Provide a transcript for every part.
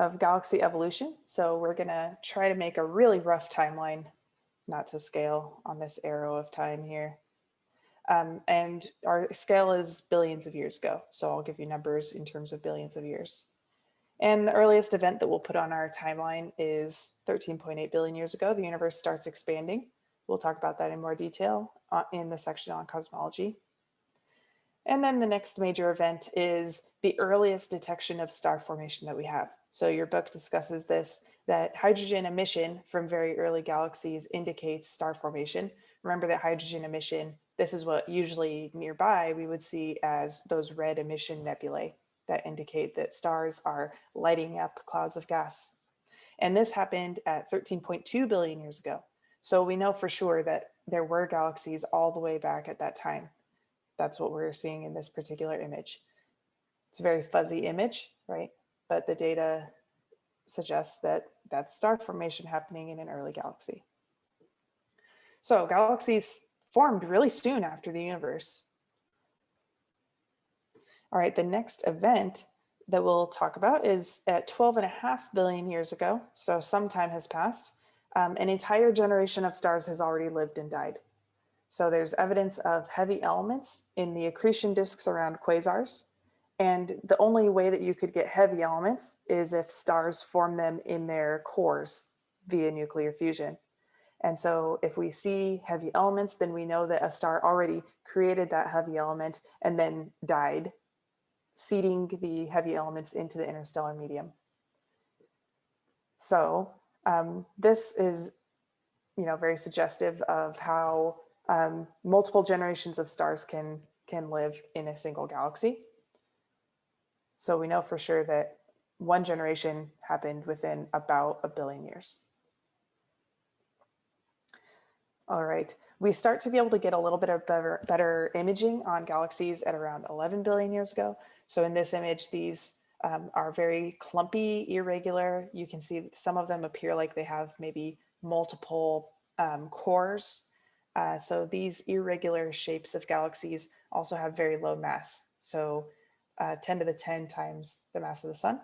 of galaxy evolution. So we're gonna try to make a really rough timeline, not to scale on this arrow of time here. Um, and our scale is billions of years ago. So I'll give you numbers in terms of billions of years. And the earliest event that we'll put on our timeline is 13.8 billion years ago. The universe starts expanding. We'll talk about that in more detail uh, in the section on cosmology. And then the next major event is the earliest detection of star formation that we have. So your book discusses this, that hydrogen emission from very early galaxies indicates star formation. Remember that hydrogen emission, this is what usually nearby we would see as those red emission nebulae that indicate that stars are lighting up clouds of gas. And this happened at 13.2 billion years ago. So we know for sure that there were galaxies all the way back at that time. That's what we're seeing in this particular image. It's a very fuzzy image, right? But the data suggests that that's star formation happening in an early galaxy. So galaxies formed really soon after the universe. All right, the next event that we'll talk about is at 12 and a half billion years ago. So some time has passed. Um, an entire generation of stars has already lived and died. So there's evidence of heavy elements in the accretion disks around quasars. And the only way that you could get heavy elements is if stars form them in their cores via nuclear fusion. And so if we see heavy elements, then we know that a star already created that heavy element and then died, seeding the heavy elements into the interstellar medium. So um, this is, you know, very suggestive of how um, multiple generations of stars can, can live in a single galaxy. So we know for sure that one generation happened within about a billion years. All right, we start to be able to get a little bit of better, better imaging on galaxies at around 11 billion years ago. So in this image, these um, are very clumpy, irregular. You can see some of them appear like they have maybe multiple um, cores. Uh, so these irregular shapes of galaxies also have very low mass. So uh, 10 to the 10 times the mass of the sun.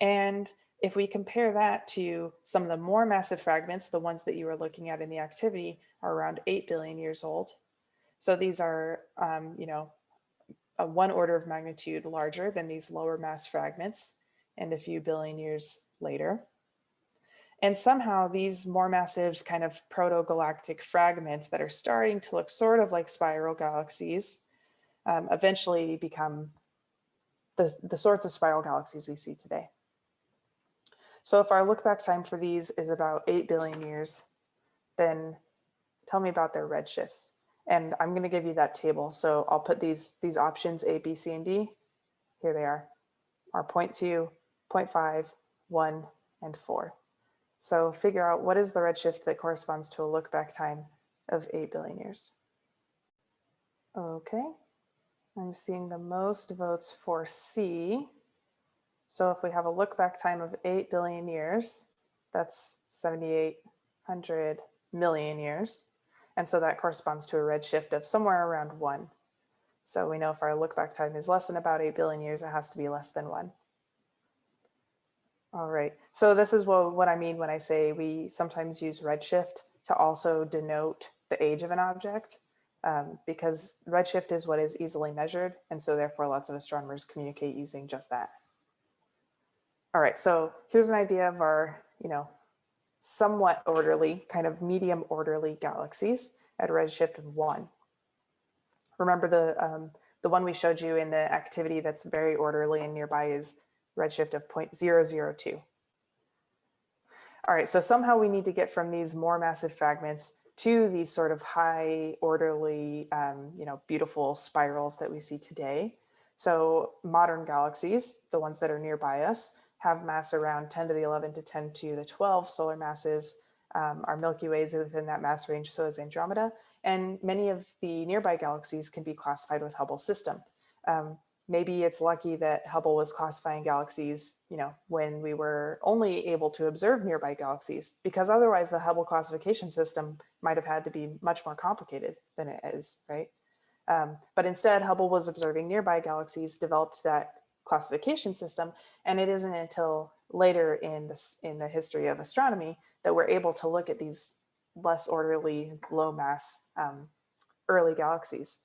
And if we compare that to some of the more massive fragments, the ones that you were looking at in the activity are around 8 billion years old. So these are, um, you know, a one order of magnitude larger than these lower mass fragments and a few billion years later. And somehow these more massive kind of proto-galactic fragments that are starting to look sort of like spiral galaxies um, eventually become the, the sorts of spiral galaxies we see today. So if our look back time for these is about 8 billion years, then tell me about their redshifts. And I'm going to give you that table. So I'll put these, these options A, B, C, and D. Here they are, are 0 0.2, 0 0.5, 1, and 4. So figure out what is the redshift that corresponds to a look back time of 8 billion years. Okay, I'm seeing the most votes for C. So if we have a look back time of 8 billion years, that's 7,800 million years. And so that corresponds to a redshift of somewhere around one. So we know if our look back time is less than about 8 billion years, it has to be less than one. All right, so this is what, what I mean when I say we sometimes use redshift to also denote the age of an object um, because redshift is what is easily measured. And so therefore lots of astronomers communicate using just that. All right, so here's an idea of our, you know, somewhat orderly, kind of medium orderly galaxies at redshift of one. Remember the, um, the one we showed you in the activity that's very orderly and nearby is redshift of 0.002. All right, so somehow we need to get from these more massive fragments to these sort of high orderly, um, you know, beautiful spirals that we see today. So modern galaxies, the ones that are nearby us, have mass around 10 to the 11 to 10 to the 12 solar masses. Um, our Milky Way is within that mass range, so is Andromeda. And many of the nearby galaxies can be classified with Hubble's system. Um, maybe it's lucky that Hubble was classifying galaxies, you know, when we were only able to observe nearby galaxies, because otherwise the Hubble classification system might have had to be much more complicated than it is, right? Um, but instead, Hubble was observing nearby galaxies, developed that classification system. And it isn't until later in this in the history of astronomy that we're able to look at these less orderly, low mass um, early galaxies.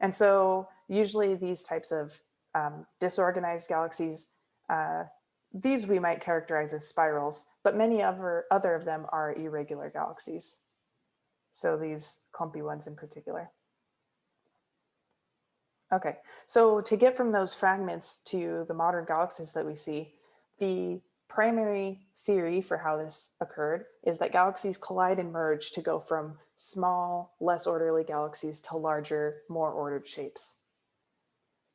And so usually these types of um, disorganized galaxies, uh, these we might characterize as spirals, but many other, other of them are irregular galaxies. So these clumpy ones in particular. Okay, so to get from those fragments to the modern galaxies that we see, the primary theory for how this occurred is that galaxies collide and merge to go from small, less orderly galaxies to larger, more ordered shapes.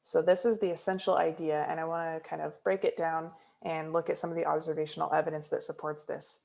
So this is the essential idea, and I want to kind of break it down and look at some of the observational evidence that supports this.